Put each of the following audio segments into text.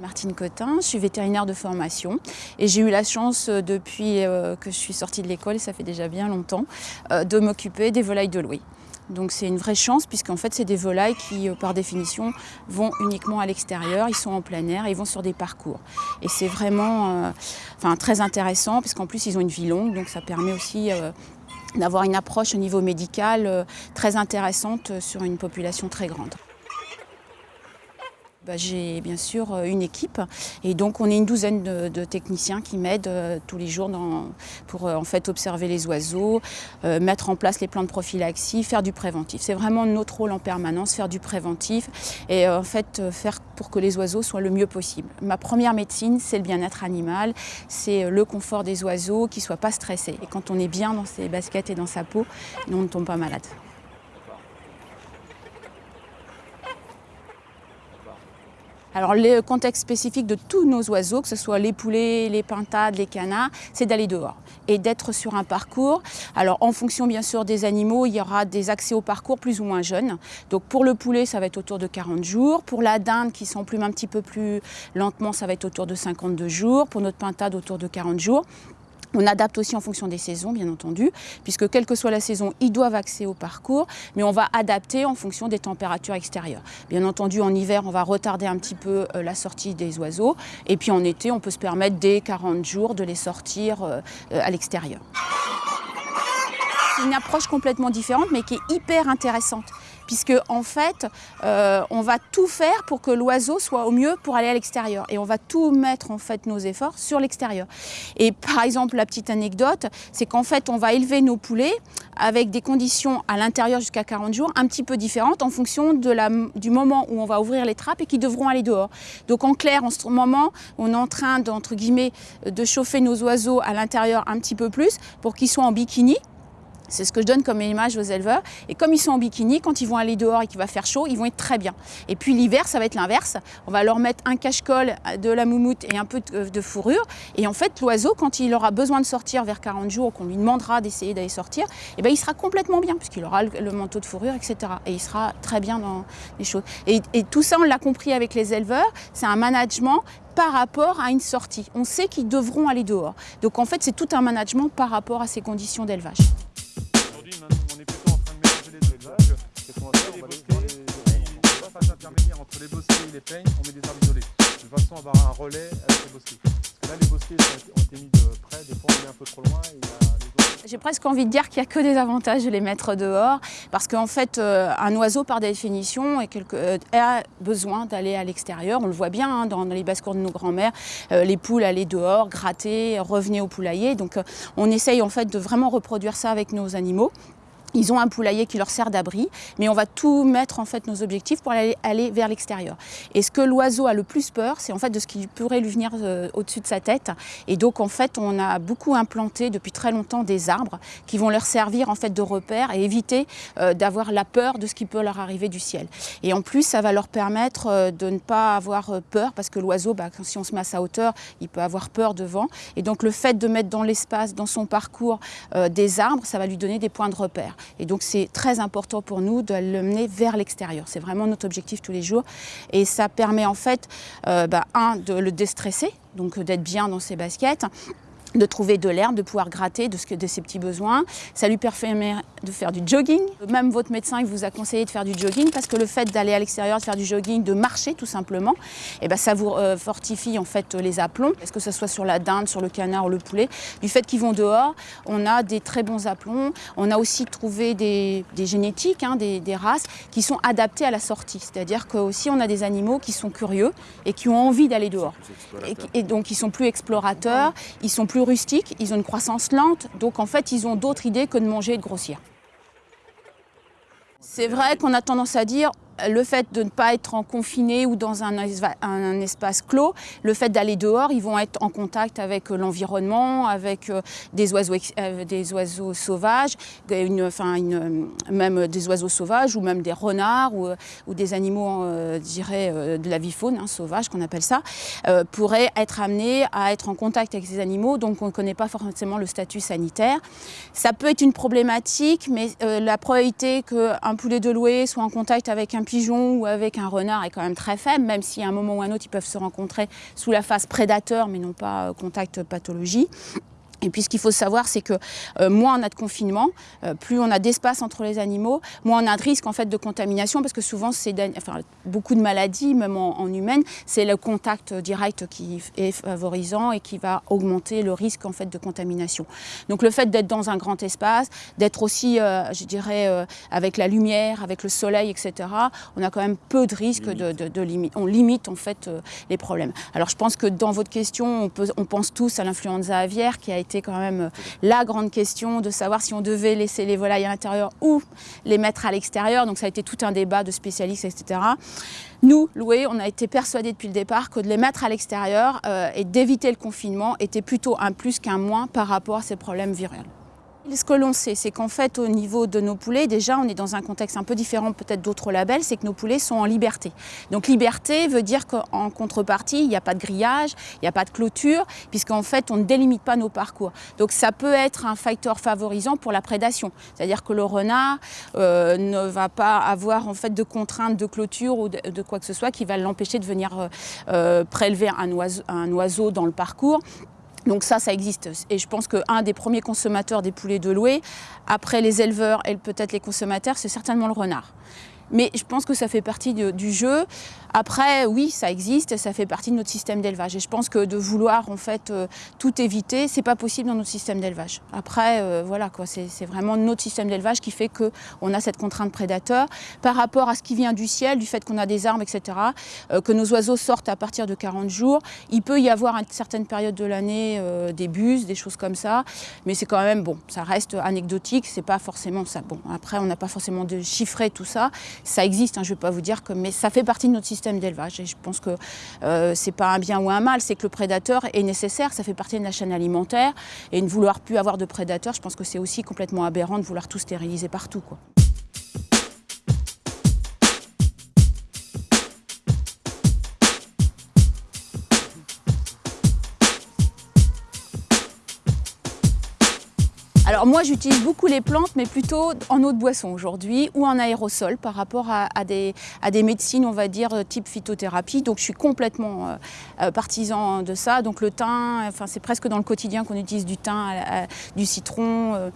Martine Cotin, je suis vétérinaire de formation et j'ai eu la chance euh, depuis euh, que je suis sortie de l'école, ça fait déjà bien longtemps, euh, de m'occuper des volailles de Louis. Donc c'est une vraie chance puisqu'en fait c'est des volailles qui par définition vont uniquement à l'extérieur, ils sont en plein air, ils vont sur des parcours. Et c'est vraiment très intéressant puisqu'en plus ils ont une vie longue donc ça permet aussi d'avoir une approche au niveau médical très intéressante sur une population très grande. Bah, j'ai bien sûr euh, une équipe et donc on est une douzaine de, techniciens qui m'aident euh, tous les jours pour euh, en fait observer les oiseaux, mettre en place les plans de prophylaxie, faire du préventif. C'est vraiment notre rôle en permanence, faire du préventif et en fait faire pour que les oiseaux soient le mieux possible. Ma première médecine, c'est le bien-être animal, c'est le confort des oiseaux, qu'ils ne soient pas stressés. Et quand on est bien dans ses baskets et dans sa peau, on ne tombe pas malade. Alors le contexte spécifique de tous nos oiseaux, que ce soit les poulets, les pintades, les canards, c'est d'aller dehors et d'être sur un parcours. Alors en fonction bien sûr des animaux, il y aura des accès au parcours plus ou moins jeunes. Donc pour le poulet, ça va être autour de 40 jours. Pour la dinde qui s'emplume un petit peu plus lentement, ça va être autour de 52 jours. Pour notre pintade, autour de 40 jours. On adapte aussi en fonction des saisons, bien entendu, puisque quelle que soit la saison, ils doivent accéder au parcours, mais on va adapter en fonction des températures extérieures. Bien entendu, en hiver, on va retarder un petit peu euh, la sortie des oiseaux, et puis en été, on peut se permettre dès 40 jours de les sortir euh, euh, à l'extérieur. C'est une approche complètement différente, mais qui est hyper intéressante puisque en fait, euh, on va tout faire pour que l'oiseau soit au mieux pour aller à l'extérieur. Et on va tout mettre en fait nos efforts sur l'extérieur. Et par exemple, la petite anecdote, c'est qu'en fait, on va élever nos poulets avec des conditions à l'intérieur jusqu'à 40 jours un petit peu différentes en fonction du moment où on va ouvrir les trappes et qui devront aller dehors. Donc en clair, en ce moment, on est en train d'entre guillemets de chauffer nos oiseaux à l'intérieur un petit peu plus pour qu'ils soient en bikini c'est ce que je donne comme image aux éleveurs. Et comme ils sont en bikini, quand ils vont aller dehors et qu'il va faire chaud, ils vont être très bien. Et puis l'hiver, ça va être l'inverse. On va leur mettre un cache-colle, de la moumoute et un peu de, fourrure. Et en fait, l'oiseau, quand il aura besoin de sortir vers 40 jours, qu'on lui demandera d'essayer d'aller sortir, eh ben, il sera complètement bien, puisqu'il aura le, manteau de fourrure, etc. Et il sera très bien dans les choses. Et tout ça, on l'a compris avec les éleveurs, c'est un management par rapport à une sortie. On sait qu'ils devront aller dehors. Donc en fait, c'est tout un management par rapport à ces conditions d'élevage. On met des arbres isolés, de façon à avoir un relais avec les bosquets. Parce que là, les bosquets ont été mis de près, des fois on est un peu trop loin j'ai presque envie de dire qu'il n'y a que des avantages de les mettre dehors, parce qu'en fait, euh, un oiseau, par définition, euh, a besoin d'aller à l'extérieur. On le voit bien hein, dans, les basses-cours de nos grands-mères, euh, les poules allaient dehors, gratter, revenaient au poulailler. Donc on essaye en fait de vraiment reproduire ça avec nos animaux. Ils ont un poulailler qui leur sert d'abri, mais on va tout mettre en fait nos objectifs pour aller, vers l'extérieur. Et ce que l'oiseau a le plus peur, c'est en fait de ce qui pourrait lui venir euh, au-dessus de sa tête. Et donc en fait, on a beaucoup implanté depuis très longtemps des arbres qui vont leur servir en fait de repère et éviter euh, d'avoir la peur de ce qui peut leur arriver du ciel. Et en plus, ça va leur permettre euh, de ne pas avoir peur parce que l'oiseau, bah, si on se met à sa hauteur, il peut avoir peur devant. Et donc le fait de mettre dans l'espace, dans son parcours, des arbres, ça va lui donner des points de repère. Et donc c'est très important pour nous de le mener vers l'extérieur. C'est vraiment notre objectif tous les jours. Et ça permet en fait, euh, bah, un, de le déstresser, donc d'être bien dans ses baskets, de trouver de l'herbe, de pouvoir gratter de, ce de ses petits besoins. Ça lui permet de faire du jogging. Même votre médecin il vous a conseillé de faire du jogging parce que le fait d'aller à l'extérieur, de faire du jogging, de marcher tout simplement, eh ben ça vous euh, fortifie en fait les aplombs, est-ce que ce soit sur la dinde, sur le canard ou le poulet. Du fait qu'ils vont dehors, on a des très bons aplombs. On a aussi trouvé des, génétiques, hein, des, races qui sont adaptées à la sortie. C'est-à-dire qu'aussi on a des animaux qui sont curieux et qui ont envie d'aller dehors. Et, et, donc ils sont plus explorateurs, ils sont plus ils ont une croissance lente, donc en fait ils ont d'autres idées que de manger et de grossir. C'est vrai qu'on a tendance à dire le fait de ne pas être en confiné ou dans un, espace clos, le fait d'aller dehors, ils vont être en contact avec euh, l'environnement, avec euh, des oiseaux, euh, des oiseaux sauvages, enfin même des oiseaux sauvages ou même des renards ou, des animaux, de la vie faune hein, sauvage qu'on appelle ça, pourraient être amenés à être en contact avec ces animaux, donc on ne connaît pas forcément le statut sanitaire. Ça peut être une problématique, mais la probabilité qu'un poulet de louer soit en contact avec un ou avec un renard est quand même très faible, même si à un moment ou un autre, ils peuvent se rencontrer sous la phase prédateur, mais non pas contact pathologie. Et puis ce qu'il faut savoir, c'est que euh, moins on a de confinement, euh, plus on a d'espace entre les animaux, moins on a de risque en fait de contamination, parce que souvent c'est beaucoup de maladies, même en, humaine, c'est le contact direct qui est favorisant et qui va augmenter le risque en fait de contamination. Donc le fait d'être dans un grand espace, d'être aussi, euh, je dirais, avec la lumière, avec le soleil, etc. On a quand même peu de risques de, de, limite. On limite en fait les problèmes. Alors je pense que dans votre question, on, on pense tous à l'influenza aviaire qui a été quand même euh, la grande question de savoir si on devait laisser les volailles à l'intérieur ou les mettre à l'extérieur. Donc ça a été tout un débat de spécialistes, etc. Nous, Loué, on a été persuadés depuis le départ que de les mettre à l'extérieur euh, et d'éviter le confinement était plutôt un plus qu'un moins par rapport à ces problèmes viraux. Ce que l'on sait, c'est qu'en fait, au niveau de nos poulets, déjà, on est dans un contexte un peu différent peut-être d'autres labels, c'est que nos poulets sont en liberté. Donc liberté veut dire qu'en contrepartie, il n'y a pas de grillage, il n'y a pas de clôture, puisqu'en fait, on ne délimite pas nos parcours. Donc ça peut être un facteur favorisant pour la prédation. C'est-à-dire que le renard euh, ne va pas avoir en fait de contraintes de clôture ou de, quoi que ce soit qui va l'empêcher de venir euh, euh, prélever un oiseau dans le parcours. Donc ça, ça existe. Et je pense qu'un des premiers consommateurs des poulets de louer, après les éleveurs et peut-être les consommateurs, c'est certainement le renard. Mais je pense que ça fait partie du jeu. Après, oui, ça existe, ça fait partie de notre système d'élevage. Et je pense que de vouloir en fait euh, tout éviter, c'est pas possible dans notre système d'élevage. Après, euh, voilà quoi, c'est vraiment notre système d'élevage qui fait que on a cette contrainte prédateur par rapport à ce qui vient du ciel, du fait qu'on a des armes, etc. Euh, que nos oiseaux sortent à partir de 40 jours. Il peut y avoir à une certaine de l'année des buses, des choses comme ça, mais c'est quand même bon, ça reste anecdotique. C'est pas forcément ça. Bon, après, on n'a pas forcément de chiffrer tout ça. Ça existe, hein, je ne vais pas vous dire que, mais ça fait partie de notre système d'élevage. Et je pense que euh, c'est pas un bien ou un mal, c'est que le prédateur est nécessaire, ça fait partie de la chaîne alimentaire. Et ne vouloir plus avoir de prédateurs, je pense que c'est aussi complètement aberrant de vouloir tout stériliser partout. Quoi. Moi j'utilise beaucoup les plantes mais plutôt en eau de boisson aujourd'hui ou en aérosol par rapport à, des, à, des, médecines on va dire type phytothérapie. Donc je suis complètement euh, euh, partisan de ça. Donc le thym, enfin, c'est presque dans le quotidien qu'on utilise du thym, du citron euh,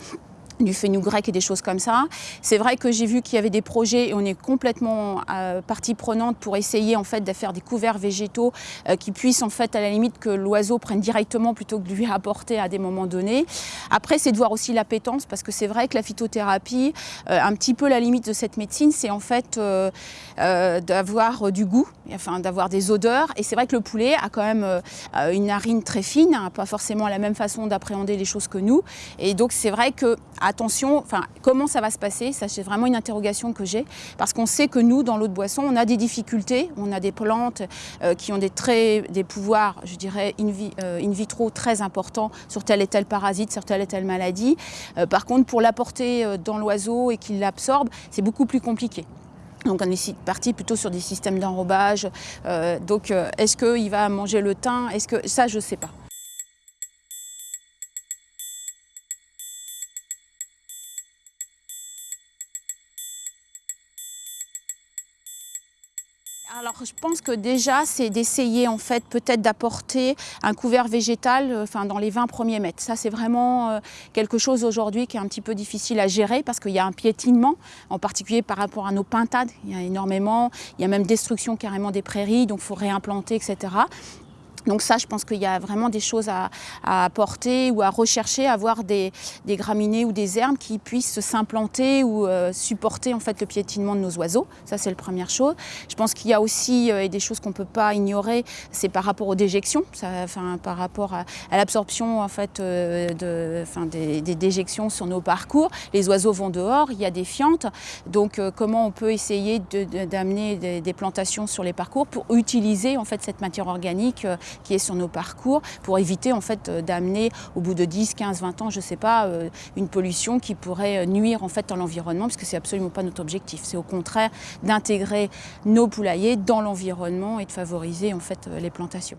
du fenugrec et des choses comme ça. C'est vrai que j'ai vu qu'il y avait des projets et on est complètement euh, partie prenante pour essayer en fait de faire des couverts végétaux euh, qui puissent en fait à la limite que l'oiseau prenne directement plutôt que de lui apporter à des moments donnés. Après c'est de voir aussi l'appétence parce que c'est vrai que la phytothérapie, euh, un petit peu la limite de cette médecine, c'est en fait d'avoir du goût, enfin d'avoir des odeurs et c'est vrai que le poulet a quand même une narine très fine, hein, pas forcément la même façon d'appréhender les choses que nous et donc c'est vrai que attention, comment ça va se passer Ça, c'est vraiment une interrogation que j'ai, parce qu'on sait que nous, dans l'eau de boisson, on a des difficultés, on a des plantes euh, qui ont des, très, des pouvoirs, je dirais, euh, in, vitro très importants sur tel et tel parasite, sur telle et telle maladie. Euh, par contre, pour l'apporter dans l'oiseau et qu'il l'absorbe, c'est beaucoup plus compliqué. Donc on est parti plutôt sur des systèmes d'enrobage. Donc est-ce qu'il va manger le thym? Est-ce que ça je ne sais pas. Je pense que déjà c'est d'essayer en fait peut-être d'apporter un couvert végétal euh, dans les 20 premiers mètres. Ça c'est vraiment euh, quelque chose aujourd'hui qui est un petit peu difficile à gérer parce qu'il y a un piétinement, en particulier par rapport à nos pintades. Il y a énormément, il y a même destruction carrément des prairies, donc il faut réimplanter, etc. Donc ça, je pense qu'il y a vraiment des choses à, à, apporter ou à rechercher, avoir des, des, graminées ou des herbes qui puissent s'implanter ou euh, supporter en fait le piétinement de nos oiseaux. Ça, c'est la première chose. Je pense qu'il y a aussi euh, des choses qu'on ne peut pas ignorer, c'est par rapport aux déjections, ça, enfin, par rapport à, l'absorption en fait, euh, de, enfin, des, déjections sur nos parcours. Les oiseaux vont dehors, il y a des fientes. Donc comment on peut essayer d'amener de, des, des, plantations sur les parcours pour utiliser en fait cette matière organique qui est sur nos parcours pour éviter en fait euh, d'amener au bout de 10, 15, 20 ans, je sais pas, euh, une pollution qui pourrait euh, nuire en fait à l'environnement parce que c'est absolument pas notre objectif. C'est au contraire d'intégrer nos poulaillers dans l'environnement et de favoriser en fait les plantations.